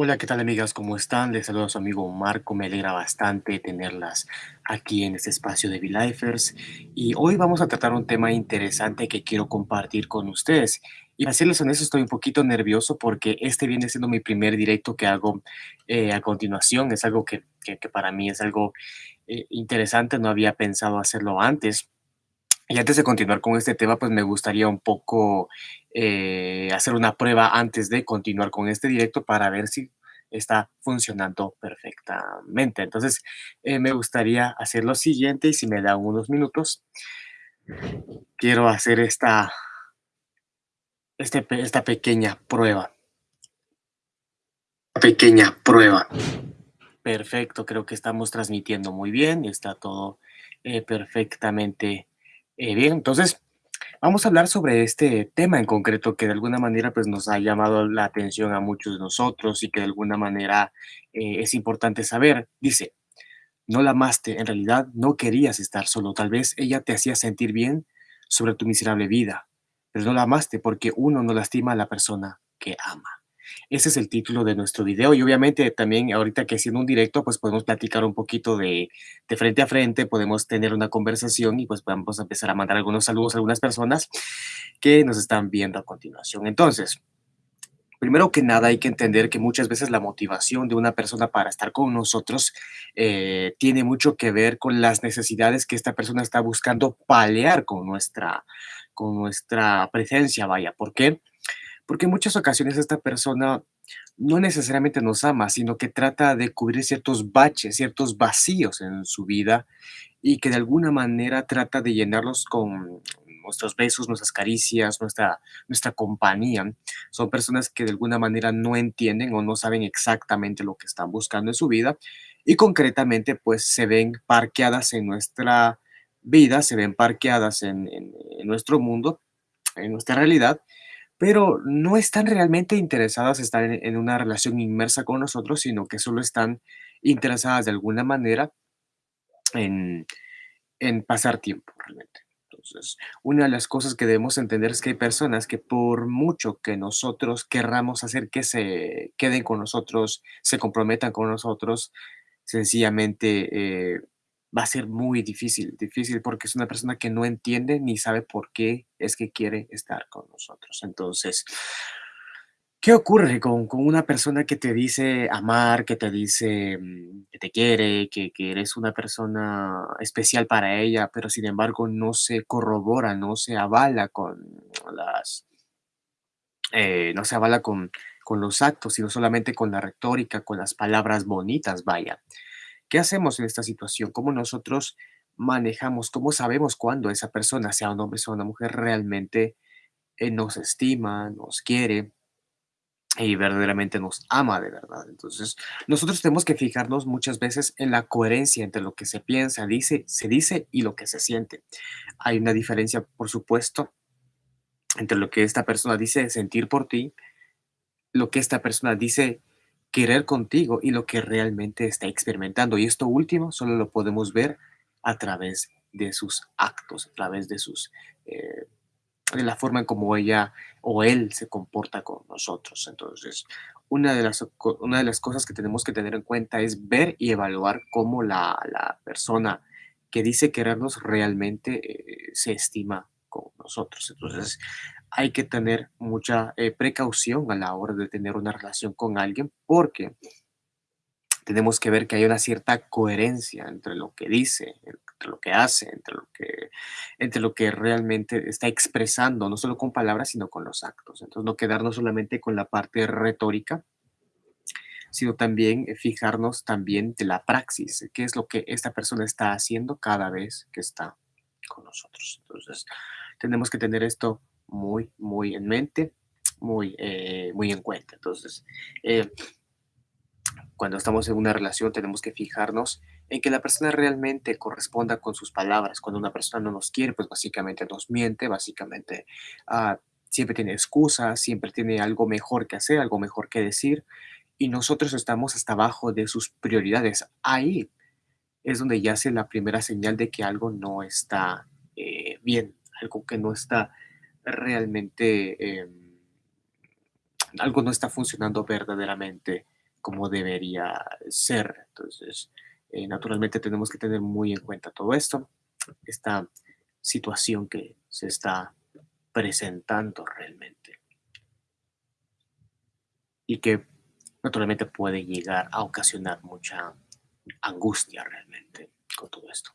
Hola, ¿qué tal amigas? ¿Cómo están? Les saludo a su amigo Marco. Me alegra bastante tenerlas aquí en este espacio de V-Lifers. Y hoy vamos a tratar un tema interesante que quiero compartir con ustedes. Y para serles honesto, estoy un poquito nervioso porque este viene siendo mi primer directo que hago eh, a continuación. Es algo que, que- que para mí es algo eh, interesante. No había pensado hacerlo antes. Y antes de continuar con este tema, pues me gustaría un poco eh, hacer una prueba antes de continuar con este directo para ver si está funcionando perfectamente. Entonces, eh, me gustaría hacer lo siguiente y si me dan unos minutos, quiero hacer esta, este esta pequeña prueba. Pequeña prueba. Perfecto, creo que estamos transmitiendo muy bien, está todo eh, perfectamente eh, bien. Entonces, Vamos a hablar sobre este tema en concreto que de alguna manera pues nos ha llamado la atención a muchos de nosotros y que de alguna manera eh, es importante saber. Dice, no la amaste, en realidad no querías estar solo, tal vez ella te hacía sentir bien sobre tu miserable vida, pero no la amaste porque uno no lastima a la persona que ama. Ese es el título de nuestro video y obviamente también ahorita que haciendo un directo pues podemos platicar un poquito de, de frente a frente, podemos tener una conversación y pues vamos a empezar a mandar algunos saludos a algunas personas que nos están viendo a continuación. Entonces, primero que nada hay que entender que muchas veces la motivación de una persona para estar con nosotros eh, tiene mucho que ver con las necesidades que esta persona está buscando paliar con nuestra, con nuestra presencia, vaya. ¿Por qué? Porque en muchas ocasiones esta persona no necesariamente nos ama, sino que trata de cubrir ciertos baches, ciertos vacíos en su vida y que de alguna manera trata de llenarlos con nuestros besos, nuestras caricias, nuestra, nuestra compañía. Son personas que de alguna manera no entienden o no saben exactamente lo que están buscando en su vida y concretamente pues se ven parqueadas en nuestra vida, se ven parqueadas en nuestro mundo, en nuestra realidad pero no están realmente interesadas, estar en en una relación inmersa con nosotros, sino que solo están interesadas de alguna manera en en pasar tiempo realmente. Entonces, una de las cosas que debemos entender es que hay personas que por mucho que nosotros querramos hacer que se queden con nosotros, se comprometan con nosotros, sencillamente, eh, va a ser muy difícil, difícil, porque es una persona que no entiende ni sabe por qué es que quiere estar con nosotros. Entonces, ¿qué ocurre con con una persona que te dice amar, que te dice, mm, que te quiere, que que eres una persona especial para ella, pero sin embargo no se corrobora, no se avala con las, eh, no se avala con con los actos, sino solamente con la retórica, con las palabras bonitas, vaya? ¿Qué hacemos en esta situación? ¿Cómo nosotros manejamos, cómo sabemos cuándo esa persona, sea un hombre, sea una mujer, realmente eh, nos estima, nos quiere y verdaderamente nos ama de verdad? Entonces, nosotros tenemos que fijarnos muchas veces en la coherencia entre lo que se piensa, dice, se dice y lo que se siente. Hay una diferencia, por supuesto, entre lo que esta persona dice sentir por ti, lo que esta persona dice querer contigo y lo que realmente está experimentando. Y esto último solo lo podemos ver a través de sus actos, a través de sus, eh, de la forma en cómo ella o él se comporta con nosotros. Entonces, una de las, una de las cosas que tenemos que tener en cuenta es ver y evaluar cómo la, la persona que dice querernos realmente eh, se estima con nosotros. Entonces, hay que tener mucha eh, precaución a la hora de tener una relación con alguien porque tenemos que ver que hay una cierta coherencia entre lo que dice, entre lo que hace, entre lo que, entre lo que realmente está expresando, no solo con palabras, sino con los actos. Entonces, no quedarnos solamente con la parte retórica, sino también eh, fijarnos también de la praxis, qué es lo que esta persona está haciendo cada vez que está con nosotros. Entonces, tenemos que tener esto muy, muy en mente, muy, eh, muy en cuenta. Entonces, eh, cuando estamos en una relación tenemos que fijarnos en que la persona realmente corresponda con sus palabras. Cuando una persona no nos quiere, pues básicamente nos miente, básicamente ah, siempre tiene excusas, siempre tiene algo mejor que hacer, algo mejor que decir, y nosotros estamos hasta abajo de sus prioridades. Ahí es donde yace la primera señal de que algo no está eh, bien, algo que no está realmente, em, algo no está funcionando verdaderamente como debería ser. Entonces, eh, naturalmente tenemos que tener muy en cuenta todo esto, esta situación que se está presentando realmente y que naturalmente puede llegar a ocasionar mucha angustia realmente con todo esto.